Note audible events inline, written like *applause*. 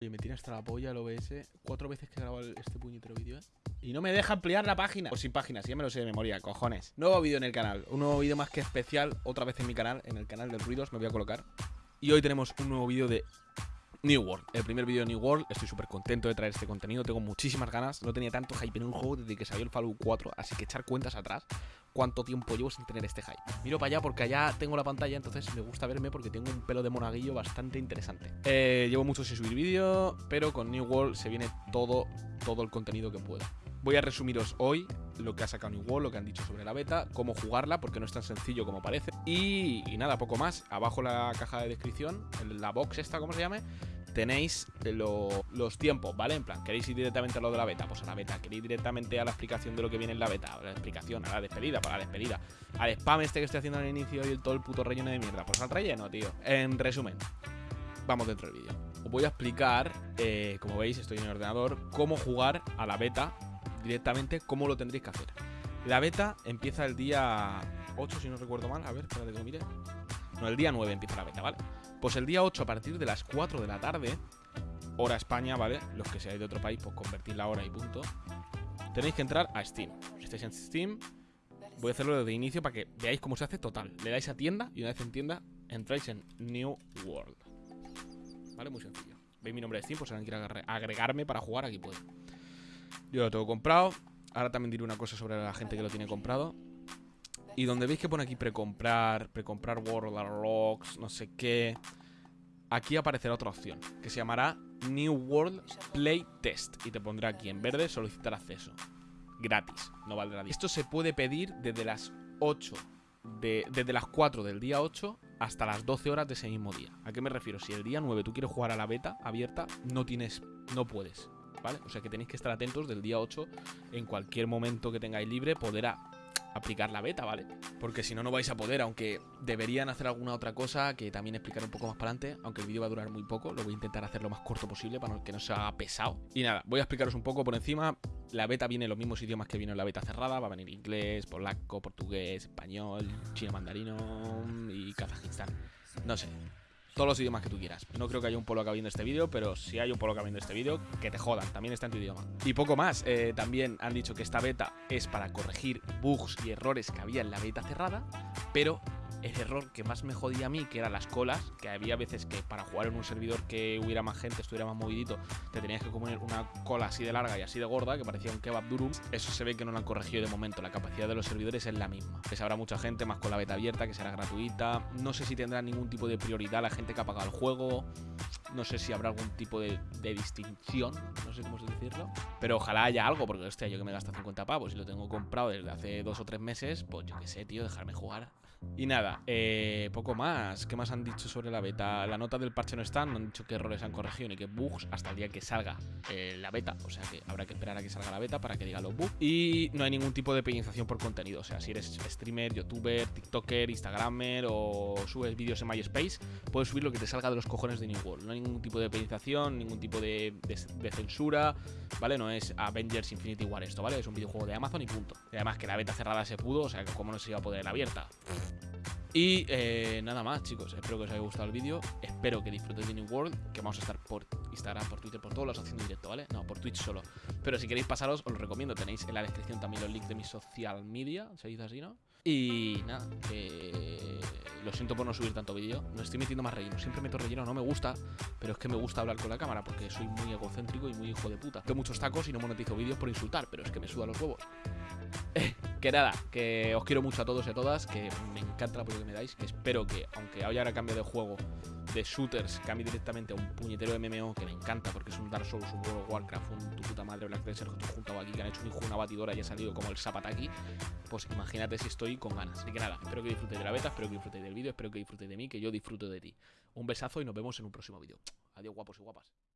Oye, me tiene hasta la polla el OBS. Cuatro veces que he grabado este puñetero vídeo, ¿eh? Y no me deja ampliar la página. O sin página, si ya me lo sé de memoria, cojones. Nuevo vídeo en el canal. Un nuevo vídeo más que especial. Otra vez en mi canal, en el canal de Ruidos, me voy a colocar. Y hoy tenemos un nuevo vídeo de New World, el primer vídeo de New World, estoy súper contento de traer este contenido, tengo muchísimas ganas, no tenía tanto hype en un juego desde que salió el Fallout 4, así que echar cuentas atrás, cuánto tiempo llevo sin tener este hype. Miro para allá porque allá tengo la pantalla, entonces me gusta verme porque tengo un pelo de monaguillo bastante interesante. Eh, llevo mucho sin subir vídeo, pero con New World se viene todo, todo el contenido que pueda. Voy a resumiros hoy lo que ha sacado New World, lo que han dicho sobre la beta, cómo jugarla, porque no es tan sencillo como parece. Y, y nada, poco más. Abajo la caja de descripción, la box esta, como se llame, tenéis los tiempos, ¿vale? En plan, ¿queréis ir directamente a lo de la beta? Pues a la beta. ¿Queréis a la explicación de lo que viene en la beta? A la explicación, a la despedida, para la despedida. Al spam este que estoy haciendo al inicio y el, todo el puto relleno de mierda. Pues al relleno, tío. En resumen, vamos dentro del vídeo. Os voy a explicar, eh, como veis, estoy en el ordenador, cómo jugar a la beta directamente, cómo lo tendréis que hacer. La beta empieza el día 8, si no recuerdo mal. A ver, espérate que lo mire. No, el día 9 empieza la beta, ¿vale? Pues el día 8 a partir de las 4 de la tarde, hora España, ¿vale? Los que seáis de otro país, pues convertir la hora y punto. Tenéis que entrar a Steam. Si estáis en Steam, voy a hacerlo desde inicio para que veáis cómo se hace total. Le dais a tienda y una vez en tienda entráis en New World. ¿Vale? Muy sencillo. Veis mi nombre de Steam, pues si alguien quiere agregarme para jugar, aquí puede. Yo lo tengo comprado. Ahora también diré una cosa sobre la gente que lo tiene comprado. Y donde veis que pone aquí precomprar, precomprar World Rocks, no sé qué, aquí aparecerá otra opción, que se llamará New World Play Test. Y te pondrá aquí en verde solicitar acceso. Gratis, no valdrá Esto se puede pedir desde las 8, de, desde las 4 del día 8 hasta las 12 horas de ese mismo día. ¿A qué me refiero? Si el día 9 tú quieres jugar a la beta abierta, no tienes, no puedes. ¿Vale? O sea que tenéis que estar atentos del día 8 en cualquier momento que tengáis libre podrá aplicar la beta, ¿vale? Porque si no, no vais a poder, aunque deberían hacer alguna otra cosa que también explicaré un poco más para adelante, aunque el vídeo va a durar muy poco, lo voy a intentar hacer lo más corto posible para que no sea pesado. Y nada, voy a explicaros un poco por encima, la beta viene en los mismos idiomas que vino en la beta cerrada, va a venir inglés, polaco, portugués, español, chino mandarino y kazajistán. No sé, todos los idiomas que tú quieras. No creo que haya un polo viendo este vídeo, pero si hay un polo viendo este vídeo, que te jodan, también está en tu idioma. Y poco más, eh, también han dicho que esta beta es para corregir bugs y errores que había en la beta cerrada, pero el error que más me jodía a mí, que eran las colas, que había veces que para jugar en un servidor que hubiera más gente, estuviera más movidito, te tenías que comer una cola así de larga y así de gorda, que parecía un kebab durum. Eso se ve que no lo han corregido de momento, la capacidad de los servidores es la misma. Que habrá mucha gente, más con la beta abierta, que será gratuita. No sé si tendrá ningún tipo de prioridad la gente que ha pagado el juego. No sé si habrá algún tipo de, distinción, no sé cómo decirlo. Pero ojalá haya algo, porque hostia, yo que me gasta 50 pavos y lo tengo comprado desde hace dos o tres meses, pues yo qué sé, tío, dejarme jugar. Y nada, eh, poco más. ¿Qué más han dicho sobre la beta? La nota del parche no está, no han dicho qué errores han corregido ni qué bugs hasta el día que salga eh, la beta. O sea que habrá que esperar a que salga la beta para que diga los bugs. Y no hay ningún tipo de penalización por contenido. O sea, si eres streamer, youtuber, tiktoker, instagramer o subes vídeos en MySpace, puedes subir lo que te salga de los cojones de New World. No hay ningún tipo de penalización, ningún tipo de, censura, ¿vale? No es Avengers Infinity War esto, ¿vale? Es un videojuego de Amazon y punto. Y además que la beta cerrada se pudo, o sea, como no se iba a poder abierta. Y eh, nada más, chicos. Espero que os haya gustado el vídeo. Espero que disfrutéis de New World. Que vamos a estar por Instagram, por Twitter, por todos los haciendo directo, ¿vale? No, por Twitch solo. Pero si queréis pasaros, os lo recomiendo. Tenéis en la descripción también los links de mi social media. Se dice así, ¿no? Y nada, que lo siento por no subir tanto vídeo. No estoy metiendo más relleno. Siempre meto relleno, no me gusta. Pero es que me gusta hablar con la cámara porque soy muy egocéntrico y muy hijo de puta. Tengo muchos tacos y no monetizo vídeos por insultar, pero es que me suda los huevos. *laughs* que nada, que os quiero mucho a todos y a todas, que me encanta el apoyo que me dais, que espero que, aunque haya ahora cambio de juego de shooters, cambie directamente a un puñetero MMO que me encanta porque es un Dark Souls, un World Warcraft, un tu puta madre Black Desert que juntado aquí, que han hecho un hijo, una batidora y ha salido como el Zapataki, pues imagínate si estoy con ganas. Así que nada, espero que disfrutéis de la beta, espero que disfrutéis del vídeo, espero que disfrutéis de mí, que yo disfruto de ti. Un besazo y nos vemos en un próximo vídeo. Adiós guapos y guapas.